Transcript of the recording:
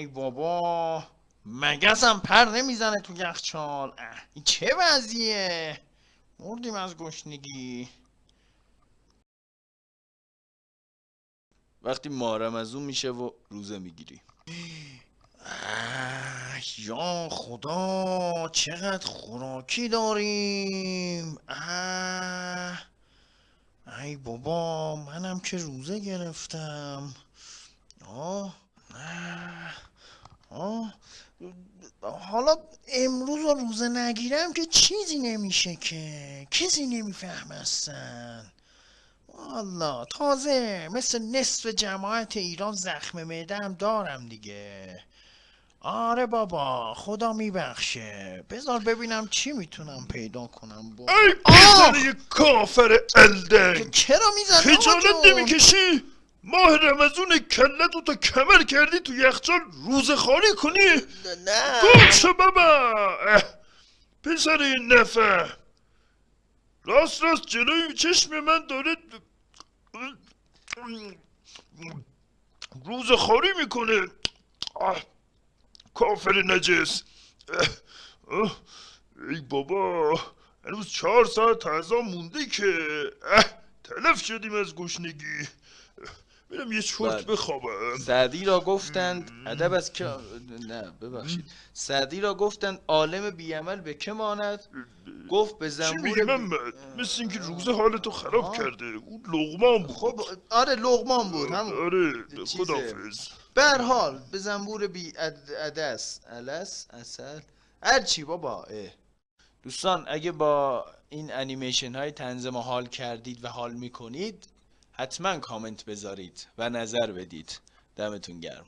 ای بابا مگسم پر نمی‌زنه تو یخچال این چه وضعیه؟ مردیم از گشنگی. وقتی مارم از اون میشه و روزه می‌گیری. یا خدا چقدر خوراکی داریم. اه ای بابا منم که روزه گرفتم. آه اه. آه. حالا امروز رو روزه نگیرم که چیزی نمیشه که. کسی نمیفهم اصلا والا تازه مثل نصف جماعت ایران زخم معده هم دارم دیگه. آره بابا خدا میبخشه. بذار ببینم چی می‌تونم پیدا کنم. با ای کافر الدنگ چرا می‌زنی خجالت نمی‌کشی؟ ماه رمزون کلتو تا کمر کردی تو یخچال روز خالی کنی؟ نه گم شو بابا. پسر این نفر. راست راست جلوی چشم من داره روز خالی می‌کنه. کافر نجس. ای بابا هنوز چهار ساعت غذا مونده که. تلف شدیم از گشنگی. برم یه چرت بله. بخوابم. سعدی را گفتند ادب از که نه ببخشید. سعدی را گفتند عالم بیعمل به که ماند؟ گفت به چی زنبور بی- محمد؟ مثل اینکه روزه حالتو خراب آه. کرده. اون لغمان بود. خب آره لغمان بود همون آره. خدافز به هر حال به زنبور بی عدس الس اصل هر چی بابا اه. دوستان اگه با این انیمیشن های تنظیم حال کردید و حال می‌کنید حتما کامنت بذارید و نظر بدید. دمتون گرم.